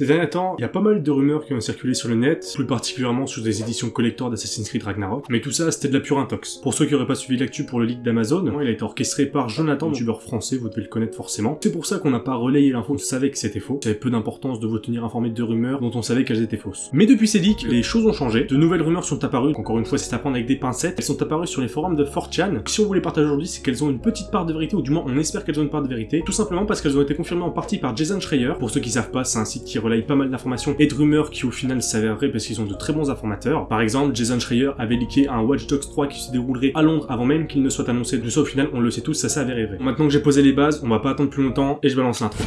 Ces derniers temps, il y a pas mal de rumeurs qui ont circulé sur le net, plus particulièrement sur des éditions collector d'Assassin's Creed Ragnarok, mais tout ça c'était de la pure intox. Pour ceux qui auraient pas suivi l'actu pour le leak d'Amazon, il a été orchestré par Jonathan, youtubeur français, vous devez le connaître forcément. C'est pour ça qu'on n'a pas relayé l'info, on savait que c'était faux. Ça avait peu d'importance de vous tenir informé de rumeurs dont on savait qu'elles étaient fausses. Mais depuis ces leaks, les choses ont changé, de nouvelles rumeurs sont apparues, encore une fois c'est à prendre avec des pincettes, elles sont apparues sur les forums de 4chan. Si on vous les partage aujourd'hui, c'est qu'elles ont une petite part de vérité, ou du moins on espère qu'elles ont une part de vérité, tout simplement parce qu'elles ont été confirmées en partie par Jason Schreier. Pour ceux qui savent pas, c'est un site qui relaye pas mal d'informations et de rumeurs qui au final s'avèrent parce qu'ils ont de très bons informateurs. Par exemple, Jason Schreier avait leaké un Watch Dogs 3 qui se déroulerait à Londres avant même qu'il ne soit annoncé. De ça au final, on le sait tous, ça avéré vrai. Maintenant que j'ai posé les bases, on va pas attendre plus longtemps et je balance l'intro.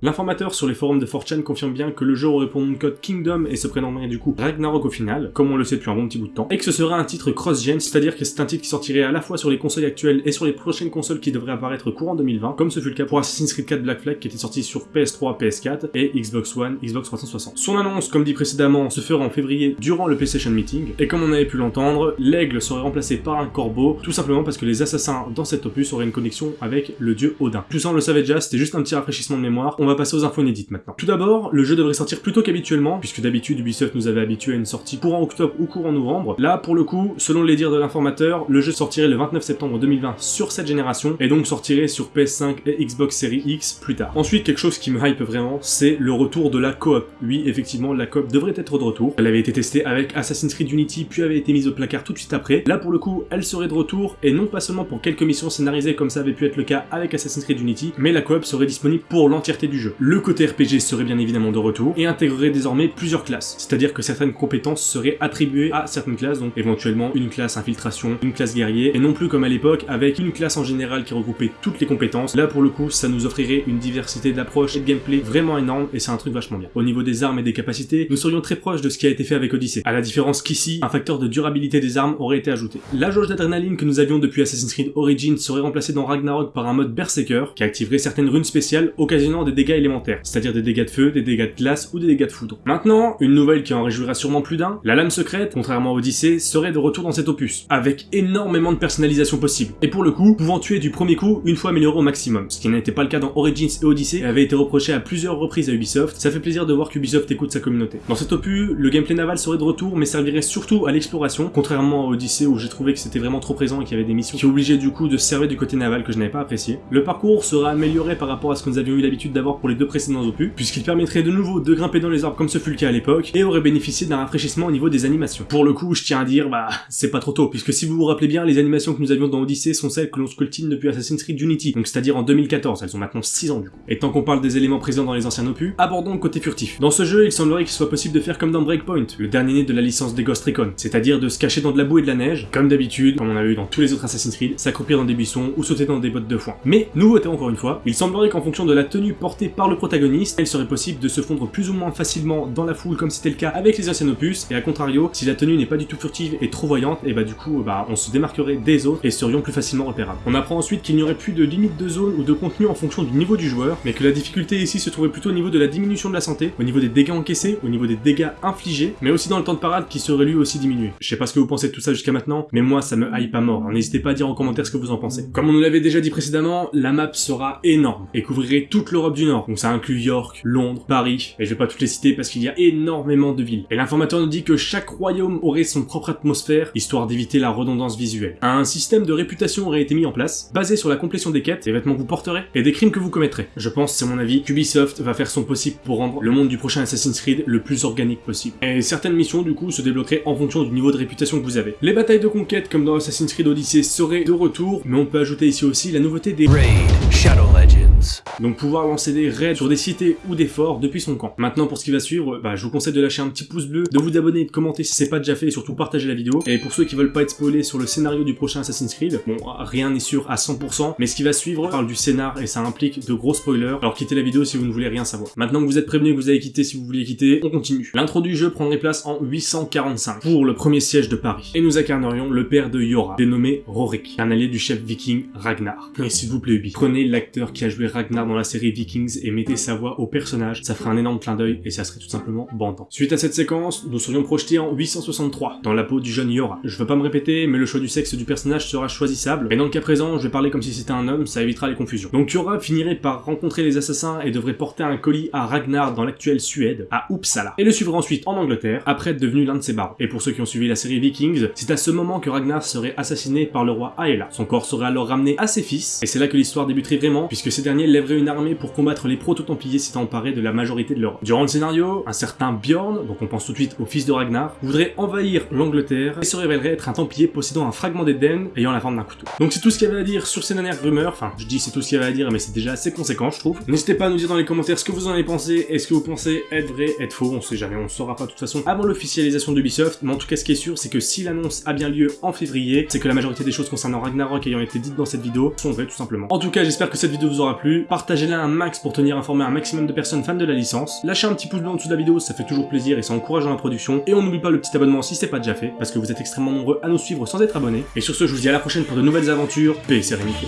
L'informateur sur les forums de 4chan confirme bien que le jeu aurait pour nom de code Kingdom et se prénommerait du coup Ragnarok au final, comme on le sait depuis un bon petit bout de temps, et que ce serait un titre cross-gen, c'est-à-dire que c'est un titre qui sortirait à la fois sur les consoles actuelles et sur les prochaines consoles qui devraient apparaître courant 2020, comme ce fut le cas pour Assassin's Creed 4 Black Flag qui était sorti sur PS3, PS4 et Xbox One, Xbox 360. Son annonce, comme dit précédemment, se fera en février durant le PlayStation Meeting, et comme on avait pu l'entendre, l'aigle serait remplacé par un corbeau, tout simplement parce que les assassins dans cet opus auraient une connexion avec le dieu Odin. Tout ça on le savait déjà, c'était juste un petit rafraîchissement de mémoire, va passer aux infos inédites maintenant. Tout d'abord, le jeu devrait sortir plus tôt qu'habituellement, puisque d'habitude Ubisoft nous avait habitué à une sortie courant octobre ou courant novembre. Là, pour le coup, selon les dires de l'informateur, le jeu sortirait le 29 septembre 2020 sur cette génération, et donc sortirait sur PS5 et Xbox Series X plus tard. Ensuite, quelque chose qui me hype vraiment, c'est le retour de la coop. Oui, effectivement, la coop devrait être de retour. Elle avait été testée avec Assassin's Creed Unity, puis avait été mise au placard tout de suite après. Là, pour le coup, elle serait de retour, et non pas seulement pour quelques missions scénarisées comme ça avait pu être le cas avec Assassin's Creed Unity, mais la coop serait disponible pour l'entièreté du Le côté RPG serait bien évidemment de retour, et intégrerait désormais plusieurs classes, c'est-à-dire que certaines compétences seraient attribuées à certaines classes, donc éventuellement une classe infiltration, une classe guerrier, et non plus comme à l'époque avec une classe en général qui regroupait toutes les compétences. Là pour le coup, ça nous offrirait une diversité d'approches et de gameplay vraiment énorme, et c'est un truc vachement bien. Au niveau des armes et des capacités, nous serions très proches de ce qui a été fait avec Odyssey, à la différence qu'ici, un facteur de durabilité des armes aurait été ajouté. La jauge d'adrénaline que nous avions depuis Assassin's Creed Origins serait remplacée dans Ragnarok par un mode Berserker, qui activerait certaines runes spéciales occasionnant des dégâts élémentaires, c'est-à-dire des dégâts de feu, des dégâts de glace ou des dégâts de foudre. Maintenant, une nouvelle qui en réjouira sûrement plus d'un, la lame secrète, contrairement à Odyssey, serait de retour dans cet opus, avec énormément de personnalisation possible, et pour le coup, pouvant tuer du premier coup une fois amélioré au maximum, ce qui n'était pas le cas dans Origins et Odyssey, et avait été reproché à plusieurs reprises à Ubisoft, ça fait plaisir de voir qu'Ubisoft écoute sa communauté. Dans cet opus, le gameplay naval serait de retour, mais servirait surtout à l'exploration, contrairement à Odyssey où j'ai trouvé que c'était vraiment trop présent et qu'il y avait des missions qui obligeaient du coup de servir du côté naval que je n'avais pas apprécié. Le parcours sera amélioré par rapport à ce que nous avions eu l'habitude d'avoir pour les deux précédents opus, puisqu'il permettrait de nouveau de grimper dans les arbres comme ce fut le cas à l'époque, et aurait bénéficié d'un rafraîchissement au niveau des animations. Pour le coup, je tiens à dire, bah, c'est pas trop tôt, puisque si vous vous rappelez bien, les animations que nous avions dans Odyssey sont celles que l'on sculptine depuis Assassin's Creed Unity, donc c'est-à-dire en 2014, elles ont maintenant 6 ans du coup. Et tant qu'on parle des éléments présents dans les anciens opus, abordons le côté furtif. Dans ce jeu, il semblerait qu'il soit possible de faire comme dans Breakpoint, le dernier né de la licence des Ghost Recon, c'est-à-dire de se cacher dans de la boue et de la neige, comme d'habitude, comme on a eu dans tous les autres Assassin's Creed, s'accroupir dans des buissons ou sauter dans des bottes de foin. Mais, nouveauté encore une fois, il semblerait qu'en fonction de la tenue portée par le protagoniste, il serait possible de se fondre plus ou moins facilement dans la foule comme c'était le cas avec les anciens opus, et à contrario, si la tenue n'est pas du tout furtive et trop voyante, et bah du coup, bah on se démarquerait des autres et serions plus facilement repérables. On apprend ensuite qu'il n'y aurait plus de limite de zone ou de contenu en fonction du niveau du joueur, mais que la difficulté ici se trouvait plutôt au niveau de la diminution de la santé, au niveau des dégâts encaissés, au niveau des dégâts infligés, mais aussi dans le temps de parade qui serait lui aussi diminué. Je sais pas ce que vous pensez de tout ça jusqu'à maintenant, mais moi ça me hype à mort, n'hésitez pas à dire en commentaire ce que vous en pensez. Comme on nous l'avait déjà dit précédemment, la map sera énorme et couvrirait toute l'Europe du Nord, donc ça inclut York, Londres, Paris, et je vais pas toutes les citer parce qu'il y a énormément de villes. Et l'informateur nous dit que chaque royaume aurait son propre atmosphère, histoire d'éviter la redondance visuelle. Un système de réputation aurait été mis en place, basé sur la complétion des quêtes, des vêtements que vous porterez, et des crimes que vous commettrez. Je pense, c'est mon avis, qu'Ubisoft va faire son possible pour rendre le monde du prochain Assassin's Creed le plus organique possible. Et certaines missions, du coup, se débloqueraient en fonction du niveau de réputation que vous avez. Les batailles de conquête, comme dans Assassin's Creed Odyssey, seraient de retour, mais on peut ajouter ici aussi la nouveauté des Raid Shadow Legends. donc pouvoir lancer des raids sur des cités ou des forts depuis son camp. Maintenant pour ce qui va suivre, bah, je vous conseille de lâcher un petit pouce bleu, de vous abonner et de commenter si c'est pas déjà fait et surtout partager la vidéo. Et pour ceux qui veulent pas être spoilés sur le scénario du prochain Assassin's Creed, bon rien n'est sûr à 100%, mais ce qui va suivre parle du scénar et ça implique de gros spoilers, alors quittez la vidéo si vous ne voulez rien savoir. Maintenant que vous êtes prévenu que vous avez quitté si vous vouliez quitter, on continue. L'intro du jeu prendrait place en 845 pour le premier siège de Paris. Et nous incarnerions le père de Yora, dénommé Rorik, un allié du chef viking Ragnar. Et s'il vous plaît Ubi, prenez l'acteur qui a joué Ragnar dans la série Vikings et mettez sa voix au personnage, ça ferait un énorme clin d'œil et ça serait tout simplement bandant. Suite à cette séquence, nous serions projetés en 863, dans la peau du jeune Yora. Je veux pas me répéter, mais le choix du sexe du personnage sera choisissable, et dans le cas présent, je vais parler comme si c'était un homme, ça évitera les confusions. Donc Yora finirait par rencontrer les assassins et devrait porter un colis à Ragnar dans l'actuelle Suède, à Uppsala, et le suivre ensuite en Angleterre, après être devenu l'un de ses barons. Et pour ceux qui ont suivi la série Vikings, c'est à ce moment que Ragnar serait assassiné par le roi Aela. Son corps serait alors ramené à ses fils, et c'est là que l'histoire débuterait puisque ces derniers lèveraient une armée pour combattre les proto-templiers s'étant emparés de la majorité de l'Europe. Durant le scénario, un certain Bjorn, donc on pense tout de suite au fils de Ragnar, voudrait envahir l'Angleterre et se révélerait être un templier possédant un fragment d'Eden ayant la forme d'un couteau. Donc c'est tout ce qu'il y avait à dire sur ces dernières rumeurs, enfin je dis c'est tout ce qu'il y avait à dire mais c'est déjà assez conséquent je trouve. N'hésitez pas à nous dire dans les commentaires ce que vous en avez pensé, est-ce que vous pensez être vrai, être faux, on sait jamais, on saura pas de toute façon avant l'officialisation d'Ubisoft, mais en tout cas ce qui est sûr c'est que si l'annonce a bien lieu en février, c'est que la majorité des choses concernant Ragnarok ayant été dites dans cette vidéo sont vraies tout simplement. En tout cas j'espère que cette vidéo vous aura plu, partagez-la un max pour tenir informé un maximum de personnes fans de la licence, lâchez un petit pouce bleu en dessous de la vidéo, ça fait toujours plaisir et ça encourage dans la production, et on n'oublie pas le petit abonnement si c'est pas déjà fait, parce que vous êtes extrêmement nombreux à nous suivre sans être abonnés, et sur ce je vous dis à la prochaine pour de nouvelles aventures, paix et sérénité.